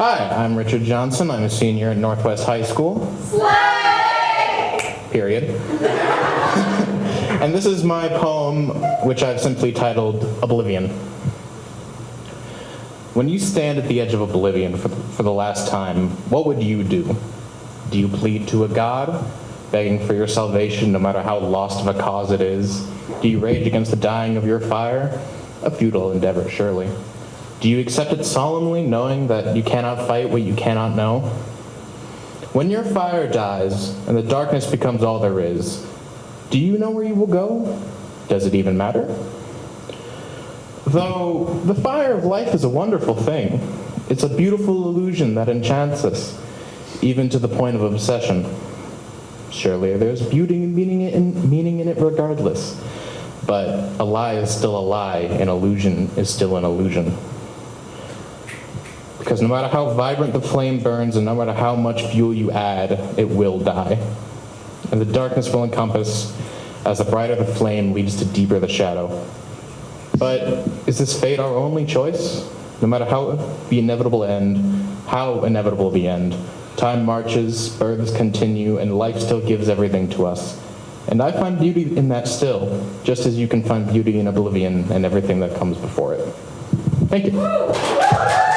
Hi, I'm Richard Johnson. I'm a senior at Northwest High School. Slay! Period. and this is my poem, which I've simply titled Oblivion. When you stand at the edge of oblivion for, for the last time, what would you do? Do you plead to a god, begging for your salvation no matter how lost of a cause it is? Do you rage against the dying of your fire? A futile endeavor, surely. Do you accept it solemnly, knowing that you cannot fight what you cannot know? When your fire dies and the darkness becomes all there is, do you know where you will go? Does it even matter? Though the fire of life is a wonderful thing, it's a beautiful illusion that enchants us, even to the point of obsession. Surely there's beauty and meaning in, meaning in it regardless, but a lie is still a lie, an illusion is still an illusion. Because no matter how vibrant the flame burns and no matter how much fuel you add, it will die. And the darkness will encompass as the brighter the flame leads to deeper the shadow. But is this fate our only choice? No matter how the inevitable end, how inevitable the end, time marches, births continue, and life still gives everything to us. And I find beauty in that still, just as you can find beauty in oblivion and everything that comes before it. Thank you.